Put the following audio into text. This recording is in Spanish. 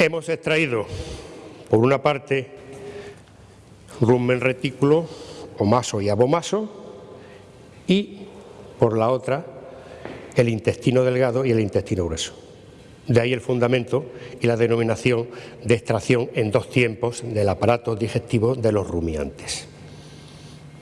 Hemos extraído, por una parte, rumen retículo, omaso y abomaso, y, por la otra, el intestino delgado y el intestino grueso. De ahí el fundamento y la denominación de extracción en dos tiempos del aparato digestivo de los rumiantes.